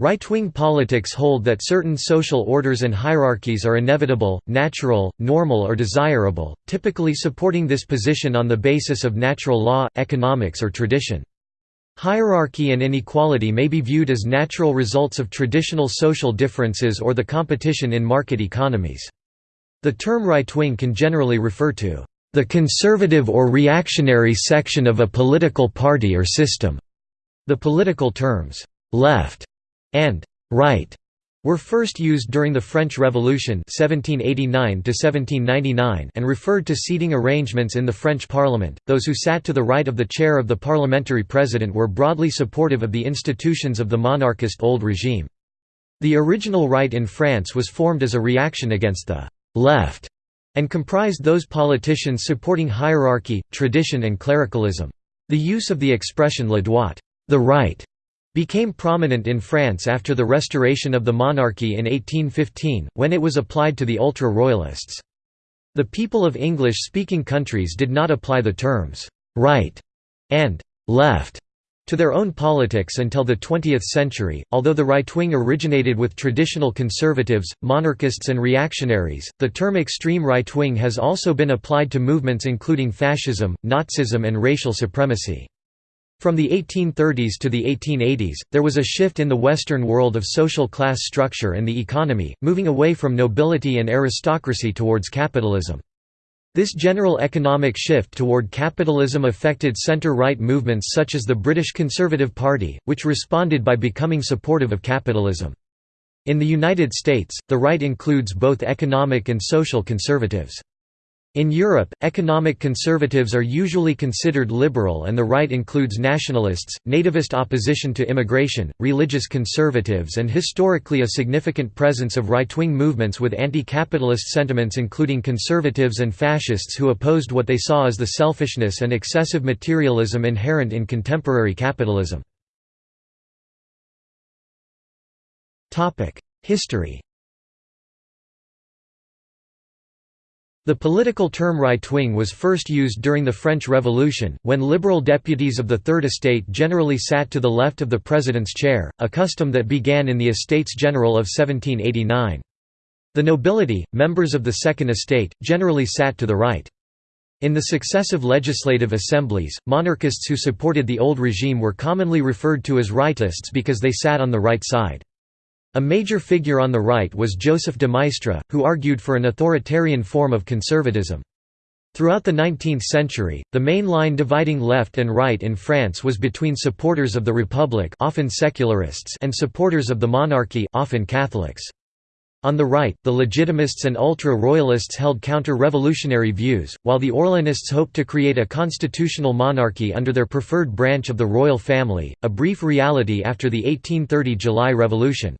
Right-wing politics hold that certain social orders and hierarchies are inevitable, natural, normal or desirable, typically supporting this position on the basis of natural law, economics or tradition. Hierarchy and inequality may be viewed as natural results of traditional social differences or the competition in market economies. The term right-wing can generally refer to the conservative or reactionary section of a political party or system. The political terms left and right were first used during the French Revolution 1789 and referred to seating arrangements in the French Parliament. Those who sat to the right of the chair of the parliamentary president were broadly supportive of the institutions of the monarchist old regime. The original right in France was formed as a reaction against the «left» and comprised those politicians supporting hierarchy, tradition and clericalism. The use of the expression le droit the right", became prominent in France after the restoration of the monarchy in 1815, when it was applied to the ultra-royalists. The people of English-speaking countries did not apply the terms «right» and «left» to their own politics until the 20th century. Although the right wing originated with traditional conservatives, monarchists, and reactionaries, the term extreme right wing has also been applied to movements including fascism, Nazism, and racial supremacy. From the 1830s to the 1880s, there was a shift in the Western world of social class structure and the economy, moving away from nobility and aristocracy towards capitalism. This general economic shift toward capitalism affected centre-right movements such as the British Conservative Party, which responded by becoming supportive of capitalism. In the United States, the right includes both economic and social conservatives. In Europe, economic conservatives are usually considered liberal and the right includes nationalists, nativist opposition to immigration, religious conservatives and historically a significant presence of right-wing movements with anti-capitalist sentiments including conservatives and fascists who opposed what they saw as the selfishness and excessive materialism inherent in contemporary capitalism. History The political term right-wing was first used during the French Revolution, when liberal deputies of the Third Estate generally sat to the left of the president's chair, a custom that began in the Estates General of 1789. The nobility, members of the Second Estate, generally sat to the right. In the successive legislative assemblies, monarchists who supported the old regime were commonly referred to as rightists because they sat on the right side. A major figure on the right was Joseph de Maistre, who argued for an authoritarian form of conservatism. Throughout the 19th century, the main line dividing left and right in France was between supporters of the Republic often secularists and supporters of the monarchy often Catholics. On the right, the Legitimists and ultra-royalists held counter-revolutionary views, while the Orleanists hoped to create a constitutional monarchy under their preferred branch of the royal family, a brief reality after the 1830 July Revolution.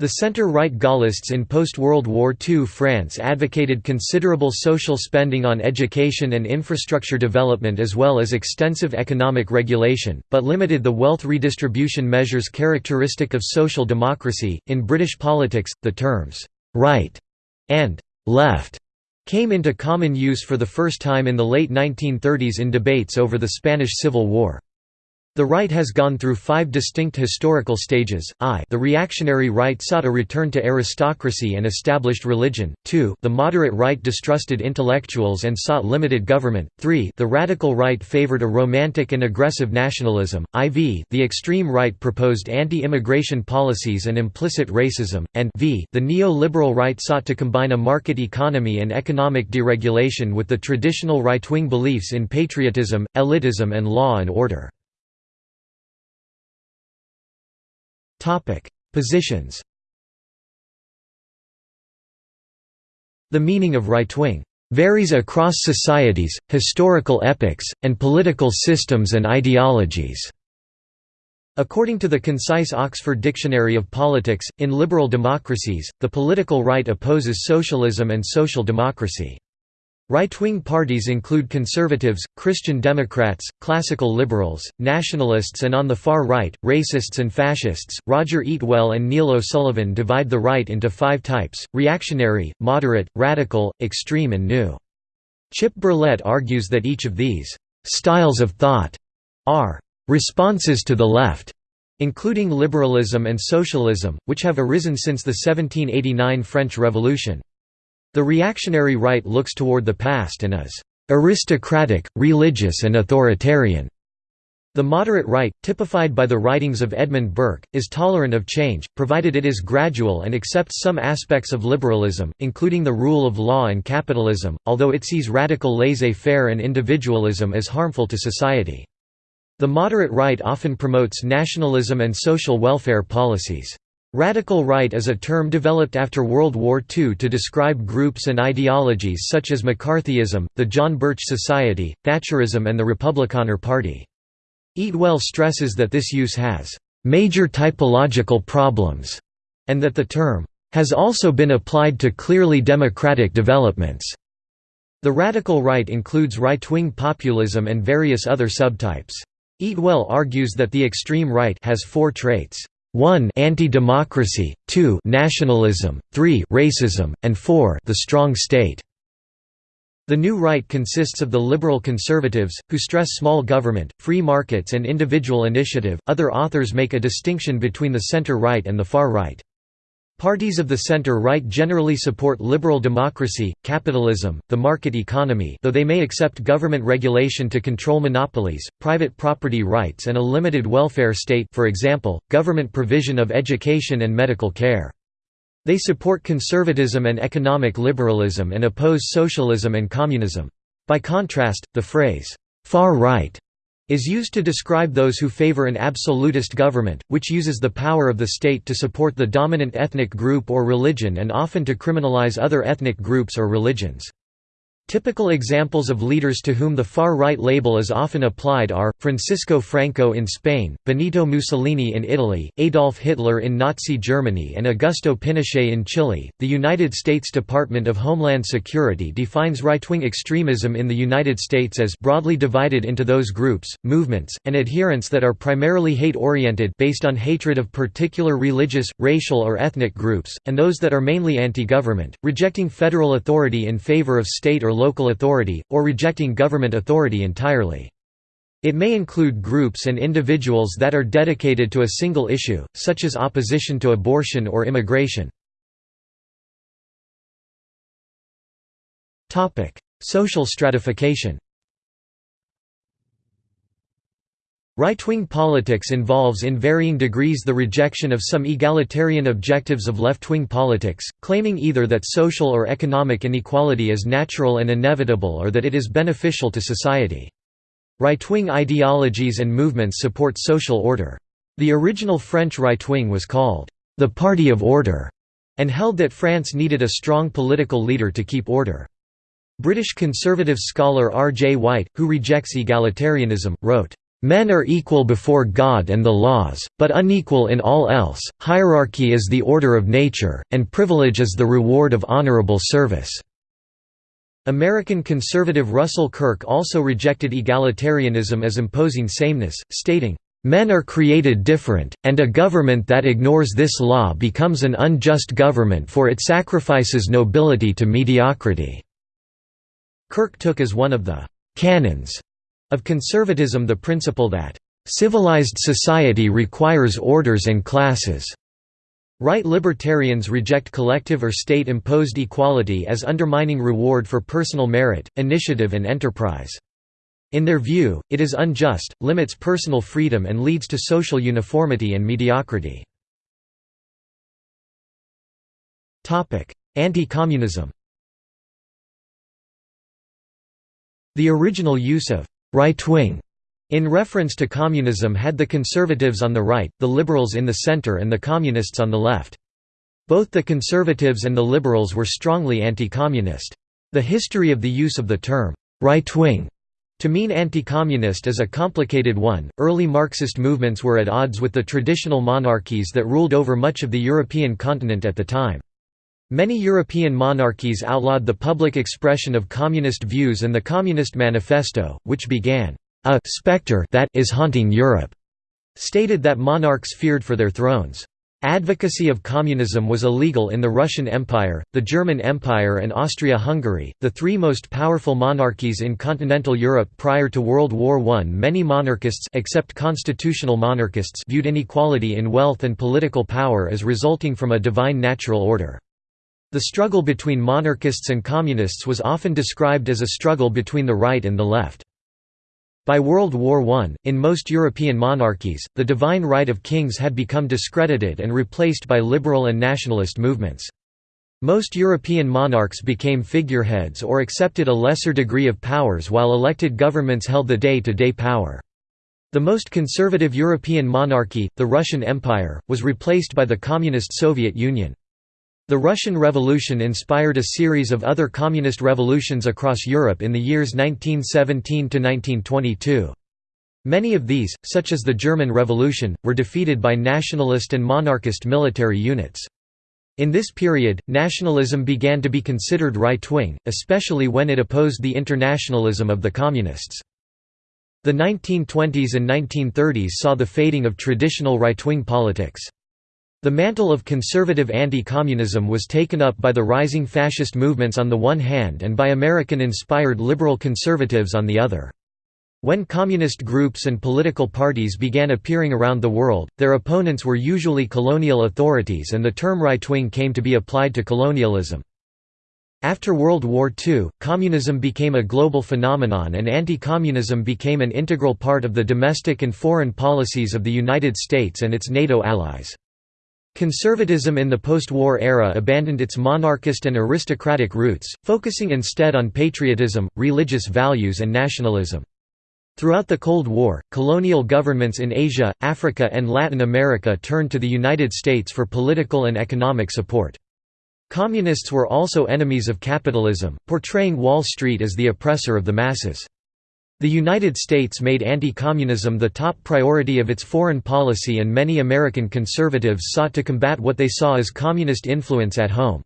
The centre-right Gaullists in post-World War II France advocated considerable social spending on education and infrastructure development as well as extensive economic regulation, but limited the wealth redistribution measures characteristic of social democracy. In British politics, the terms right and left came into common use for the first time in the late 1930s in debates over the Spanish Civil War. The right has gone through five distinct historical stages, I. The reactionary right sought a return to aristocracy and established religion, 2 the moderate right distrusted intellectuals and sought limited government, 3 the radical right favored a romantic and aggressive nationalism, IV the extreme right proposed anti-immigration policies and implicit racism, and v. The neo-liberal right sought to combine a market economy and economic deregulation with the traditional right-wing beliefs in patriotism, elitism and law and order. Topic: Positions. The meaning of right-wing varies across societies, historical epochs, and political systems and ideologies. According to the concise Oxford Dictionary of Politics, in liberal democracies, the political right opposes socialism and social democracy. Right-wing parties include conservatives, Christian Democrats, classical liberals, nationalists and on the far right, racists and fascists. Roger Eatwell and Neil O'Sullivan divide the right into five types, reactionary, moderate, radical, extreme and new. Chip Berlet argues that each of these «styles of thought» are «responses to the left» including liberalism and socialism, which have arisen since the 1789 French Revolution. The reactionary right looks toward the past and is aristocratic, religious and authoritarian. The moderate right, typified by the writings of Edmund Burke, is tolerant of change, provided it is gradual and accepts some aspects of liberalism, including the rule of law and capitalism, although it sees radical laissez-faire and individualism as harmful to society. The moderate right often promotes nationalism and social welfare policies. Radical right is a term developed after World War II to describe groups and ideologies such as McCarthyism, the John Birch Society, Thatcherism and the Republikaner Party. Eatwell stresses that this use has major typological problems, and that the term has also been applied to clearly democratic developments. The radical right includes right-wing populism and various other subtypes. Eatwell argues that the extreme right has four traits. 1 anti-democracy, 2 nationalism, 3 racism, and 4 the strong state. The new right consists of the liberal conservatives, who stress small government, free markets, and individual initiative. Other authors make a distinction between the center right and the far right. Parties of the center-right generally support liberal democracy, capitalism, the market economy though they may accept government regulation to control monopolies, private property rights and a limited welfare state for example, government provision of education and medical care. They support conservatism and economic liberalism and oppose socialism and communism. By contrast, the phrase, "'far right' is used to describe those who favor an absolutist government, which uses the power of the state to support the dominant ethnic group or religion and often to criminalize other ethnic groups or religions. Typical examples of leaders to whom the far-right label is often applied are, Francisco Franco in Spain, Benito Mussolini in Italy, Adolf Hitler in Nazi Germany and Augusto Pinochet in Chile. The United States Department of Homeland Security defines right-wing extremism in the United States as broadly divided into those groups, movements, and adherents that are primarily hate-oriented based on hatred of particular religious, racial or ethnic groups, and those that are mainly anti-government, rejecting federal authority in favor of state or local authority, or rejecting government authority entirely. It may include groups and individuals that are dedicated to a single issue, such as opposition to abortion or immigration. Social stratification Right-wing politics involves in varying degrees the rejection of some egalitarian objectives of left-wing politics, claiming either that social or economic inequality is natural and inevitable or that it is beneficial to society. Right-wing ideologies and movements support social order. The original French right-wing was called, "...the Party of Order", and held that France needed a strong political leader to keep order. British conservative scholar R. J. White, who rejects egalitarianism, wrote, Men are equal before God and the laws, but unequal in all else. Hierarchy is the order of nature, and privilege is the reward of honorable service. American conservative Russell Kirk also rejected egalitarianism as imposing sameness, stating, Men are created different, and a government that ignores this law becomes an unjust government for it sacrifices nobility to mediocrity." Kirk took as one of the «canons» of conservatism the principle that, "...civilized society requires orders and classes." Right libertarians reject collective or state-imposed equality as undermining reward for personal merit, initiative and enterprise. In their view, it is unjust, limits personal freedom and leads to social uniformity and mediocrity. Anti-communism The original use of right-wing in reference to communism had the conservatives on the right, the liberals in the center and the communists on the left. Both the conservatives and the liberals were strongly anti-communist. The history of the use of the term, right-wing, to mean anti-communist is a complicated one. Early Marxist movements were at odds with the traditional monarchies that ruled over much of the European continent at the time. Many European monarchies outlawed the public expression of communist views and the Communist Manifesto, which began, "...a spectre that is haunting Europe", stated that monarchs feared for their thrones. Advocacy of communism was illegal in the Russian Empire, the German Empire and Austria-Hungary, the three most powerful monarchies in continental Europe prior to World War I. Many monarchists except constitutional monarchists viewed inequality in wealth and political power as resulting from a divine natural order. The struggle between monarchists and communists was often described as a struggle between the right and the left. By World War I, in most European monarchies, the divine right of kings had become discredited and replaced by liberal and nationalist movements. Most European monarchs became figureheads or accepted a lesser degree of powers while elected governments held the day-to-day -day power. The most conservative European monarchy, the Russian Empire, was replaced by the Communist Soviet Union. The Russian Revolution inspired a series of other communist revolutions across Europe in the years 1917–1922. Many of these, such as the German Revolution, were defeated by nationalist and monarchist military units. In this period, nationalism began to be considered right-wing, especially when it opposed the internationalism of the Communists. The 1920s and 1930s saw the fading of traditional right-wing politics. The mantle of conservative anti-communism was taken up by the rising fascist movements on the one hand and by American-inspired liberal conservatives on the other. When communist groups and political parties began appearing around the world, their opponents were usually colonial authorities and the term right-wing came to be applied to colonialism. After World War II, communism became a global phenomenon and anti-communism became an integral part of the domestic and foreign policies of the United States and its NATO allies. Conservatism in the post-war era abandoned its monarchist and aristocratic roots, focusing instead on patriotism, religious values and nationalism. Throughout the Cold War, colonial governments in Asia, Africa and Latin America turned to the United States for political and economic support. Communists were also enemies of capitalism, portraying Wall Street as the oppressor of the masses. The United States made anti-communism the top priority of its foreign policy and many American conservatives sought to combat what they saw as communist influence at home.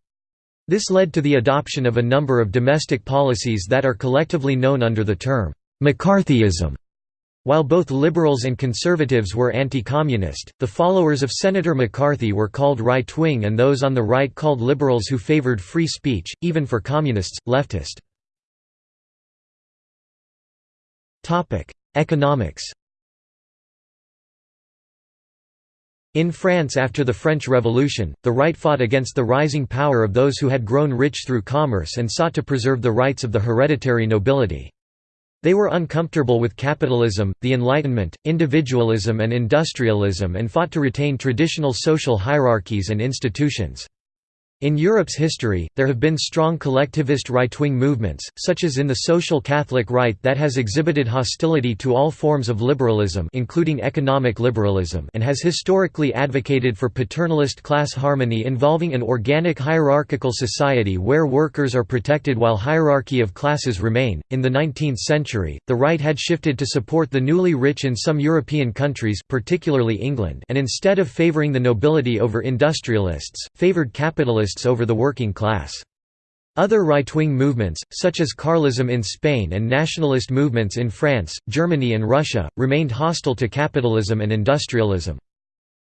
This led to the adoption of a number of domestic policies that are collectively known under the term, McCarthyism. While both liberals and conservatives were anti-communist, the followers of Senator McCarthy were called right-wing and those on the right called liberals who favored free speech, even for communists, leftist. Economics In France after the French Revolution, the right fought against the rising power of those who had grown rich through commerce and sought to preserve the rights of the hereditary nobility. They were uncomfortable with capitalism, the Enlightenment, individualism and industrialism and fought to retain traditional social hierarchies and institutions. In Europe's history, there have been strong collectivist right-wing movements, such as in the social Catholic right that has exhibited hostility to all forms of liberalism including economic liberalism and has historically advocated for paternalist class harmony involving an organic hierarchical society where workers are protected while hierarchy of classes remain. In the 19th century, the right had shifted to support the newly rich in some European countries particularly England and instead of favoring the nobility over industrialists, favored capitalists over the working class. Other right-wing movements, such as Carlism in Spain and nationalist movements in France, Germany and Russia, remained hostile to capitalism and industrialism.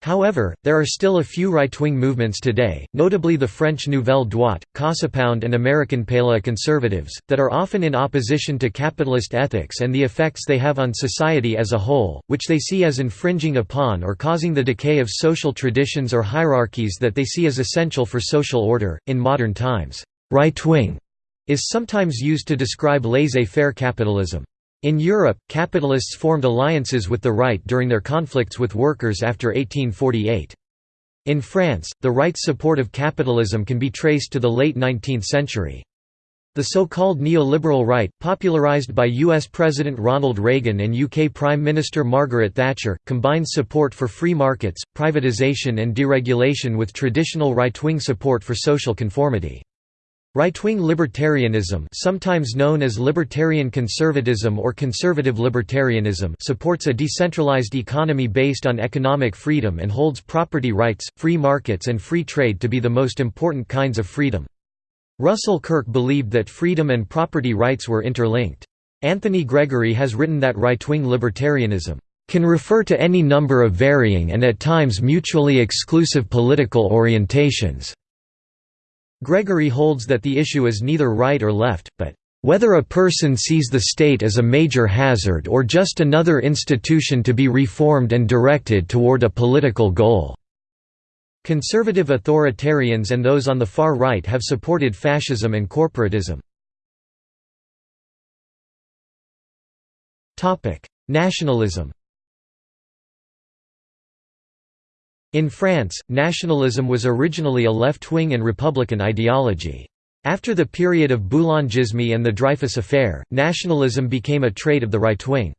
However, there are still a few right-wing movements today, notably the French Nouvelle Droite, CasaPound and American Paleo-conservatives, that are often in opposition to capitalist ethics and the effects they have on society as a whole, which they see as infringing upon or causing the decay of social traditions or hierarchies that they see as essential for social order. In modern times, right-wing is sometimes used to describe laissez-faire capitalism. In Europe, capitalists formed alliances with the right during their conflicts with workers after 1848. In France, the right's support of capitalism can be traced to the late 19th century. The so-called neoliberal right, popularized by US President Ronald Reagan and UK Prime Minister Margaret Thatcher, combines support for free markets, privatization and deregulation with traditional right-wing support for social conformity. Right-wing libertarianism sometimes known as libertarian conservatism or conservative libertarianism supports a decentralized economy based on economic freedom and holds property rights, free markets and free trade to be the most important kinds of freedom. Russell Kirk believed that freedom and property rights were interlinked. Anthony Gregory has written that right-wing libertarianism can refer to any number of varying and at times mutually exclusive political orientations." Gregory holds that the issue is neither right or left, but whether a person sees the state as a major hazard or just another institution to be reformed and directed toward a political goal." Conservative authoritarians and those on the far right have supported fascism and corporatism. Nationalism In France, nationalism was originally a left-wing and republican ideology. After the period of Boulangisme and the Dreyfus Affair, nationalism became a trait of the right wing.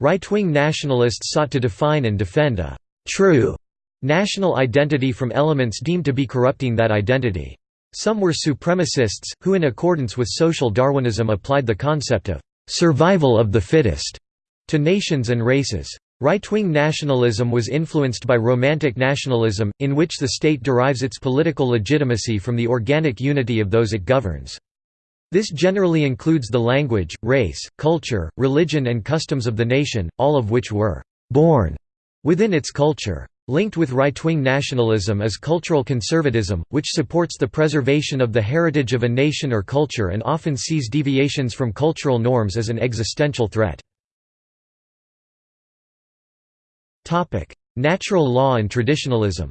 Right-wing nationalists sought to define and defend a «true» national identity from elements deemed to be corrupting that identity. Some were supremacists, who in accordance with social Darwinism applied the concept of «survival of the fittest» to nations and races. Right-wing nationalism was influenced by Romantic nationalism, in which the state derives its political legitimacy from the organic unity of those it governs. This generally includes the language, race, culture, religion and customs of the nation, all of which were «born» within its culture. Linked with right-wing nationalism is cultural conservatism, which supports the preservation of the heritage of a nation or culture and often sees deviations from cultural norms as an existential threat. Natural law and traditionalism.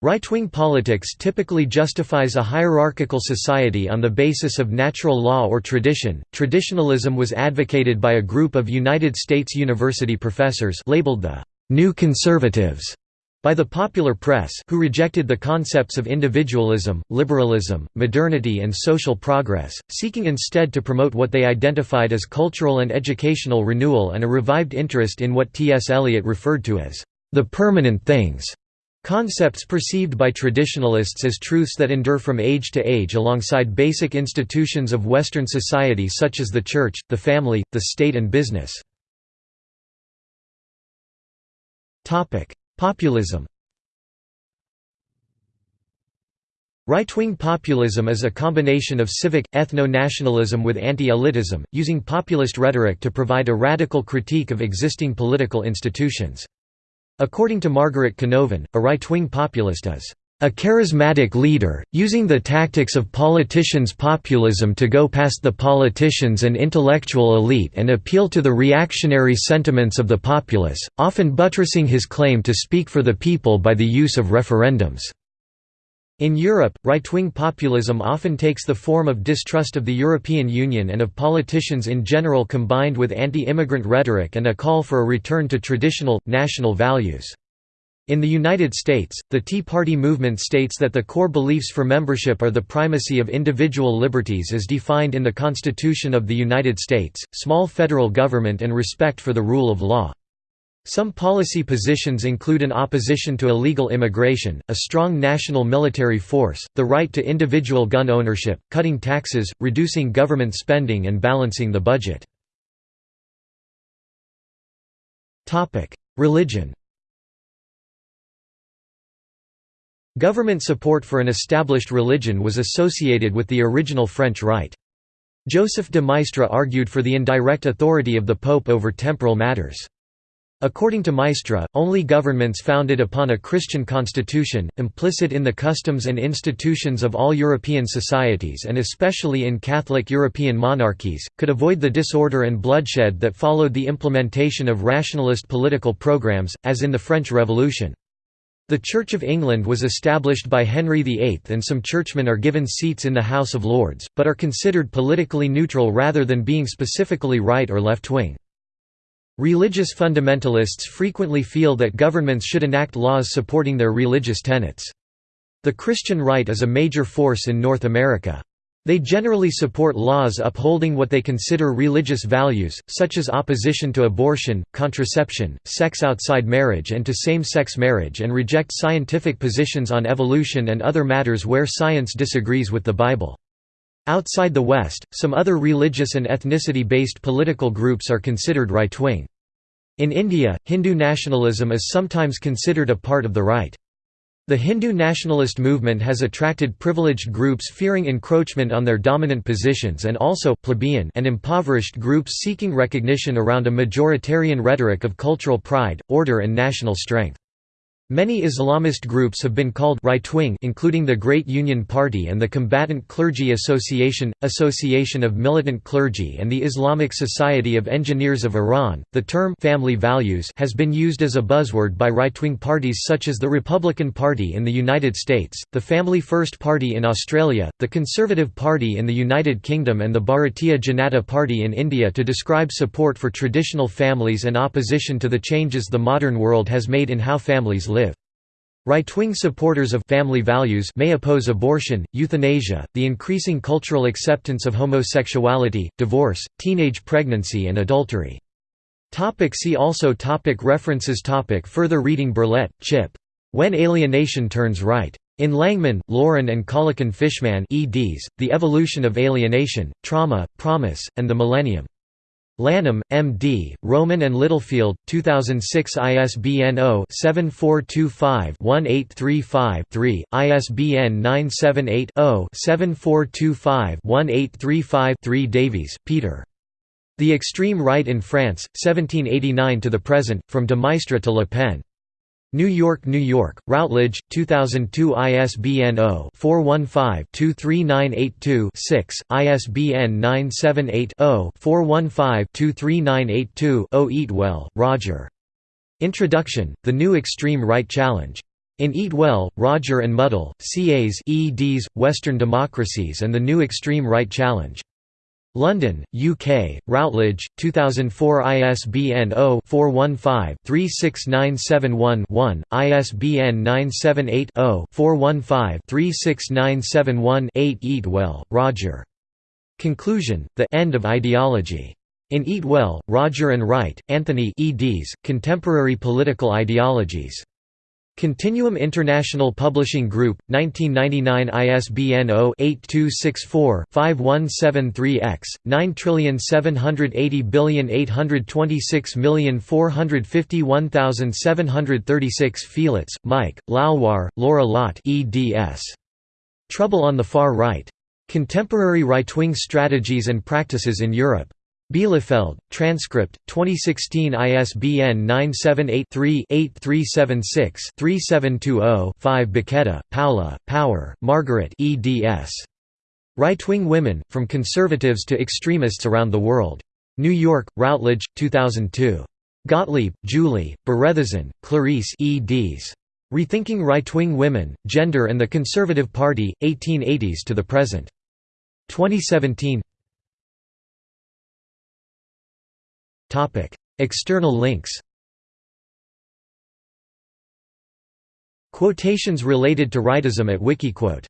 Right-wing politics typically justifies a hierarchical society on the basis of natural law or tradition. Traditionalism was advocated by a group of United States university professors labeled the New Conservatives by the popular press who rejected the concepts of individualism, liberalism, modernity and social progress, seeking instead to promote what they identified as cultural and educational renewal and a revived interest in what T. S. Eliot referred to as the permanent things. Concepts perceived by traditionalists as truths that endure from age to age alongside basic institutions of Western society such as the church, the family, the state and business. Populism Right-wing populism is a combination of civic, ethno-nationalism with anti-elitism, using populist rhetoric to provide a radical critique of existing political institutions. According to Margaret Canovan, a right-wing populist is a charismatic leader, using the tactics of politicians' populism to go past the politicians and intellectual elite and appeal to the reactionary sentiments of the populace, often buttressing his claim to speak for the people by the use of referendums. In Europe, right-wing populism often takes the form of distrust of the European Union and of politicians in general combined with anti-immigrant rhetoric and a call for a return to traditional, national values. In the United States, the Tea Party movement states that the core beliefs for membership are the primacy of individual liberties as defined in the Constitution of the United States, small federal government and respect for the rule of law. Some policy positions include an opposition to illegal immigration, a strong national military force, the right to individual gun ownership, cutting taxes, reducing government spending and balancing the budget. Religion Government support for an established religion was associated with the original French right. Joseph de Maistre argued for the indirect authority of the Pope over temporal matters. According to Maistre, only governments founded upon a Christian constitution, implicit in the customs and institutions of all European societies and especially in Catholic European monarchies, could avoid the disorder and bloodshed that followed the implementation of rationalist political programs, as in the French Revolution. The Church of England was established by Henry VIII and some churchmen are given seats in the House of Lords, but are considered politically neutral rather than being specifically right or left-wing. Religious fundamentalists frequently feel that governments should enact laws supporting their religious tenets. The Christian right is a major force in North America. They generally support laws upholding what they consider religious values, such as opposition to abortion, contraception, sex outside marriage and to same-sex marriage and reject scientific positions on evolution and other matters where science disagrees with the Bible. Outside the West, some other religious and ethnicity-based political groups are considered right-wing. In India, Hindu nationalism is sometimes considered a part of the right. The Hindu nationalist movement has attracted privileged groups fearing encroachment on their dominant positions and also plebeian and impoverished groups seeking recognition around a majoritarian rhetoric of cultural pride, order and national strength. Many Islamist groups have been called right-wing including the Great Union Party and the Combatant Clergy Association, Association of Militant Clergy and the Islamic Society of Engineers of Iran. The term family values has been used as a buzzword by right-wing parties such as the Republican Party in the United States, the Family First Party in Australia, the Conservative Party in the United Kingdom and the Bharatiya Janata Party in India to describe support for traditional families and opposition to the changes the modern world has made in how families live. Right-wing supporters of family values may oppose abortion, euthanasia, the increasing cultural acceptance of homosexuality, divorce, teenage pregnancy and adultery. Topic see also topic References topic Further reading Berlet, Chip. When Alienation Turns Right. In Langman, Lauren and Kalekin-Fishman eds, The Evolution of Alienation, Trauma, Promise, and the Millennium. Lanham, M.D., Rowman and Littlefield, 2006 ISBN 0-7425-1835-3, ISBN 978-0-7425-1835-3 Davies, Peter. The Extreme Right in France, 1789 to the Present, From de Maistre to Le Pen. New York, New York, Routledge, 2002 ISBN 0-415-23982-6, ISBN 978-0-415-23982-0 Eatwell, Roger. Introduction, The New Extreme Right Challenge. In Eatwell, Roger and Mudde, Cas eds, Western Democracies and the New Extreme Right Challenge. London, UK, Routledge, 2004 ISBN 0-415-36971-1, ISBN 978-0-415-36971-8 Eatwell, Roger. Conclusion, The End of Ideology. In Eatwell, Roger and Wright, Anthony eds, Contemporary Political Ideologies. Continuum International Publishing Group, 1999 ISBN 0-8264-5173-X, 9780826451736 Fielitz, Maik, Laloire, Laura Lotte eds. Trouble on the Far Right. Contemporary Right-Wing Strategies and Practices in Europe. Bielefeld, transcript, 2016 ISBN 978-3-8376-3720-5 Bacchetta, Paola, Power, Margaret eds. Right-Wing Women, From Conservatives to Extremists Around the World. New York, Routledge, 2002. Gottlieb, Julie, Berthezène, Clarice eds. Rethinking Right-Wing Women, Gender and the Conservative Party, 1880s to the Present. 2017 External links Quotations related to rightism at Wikiquote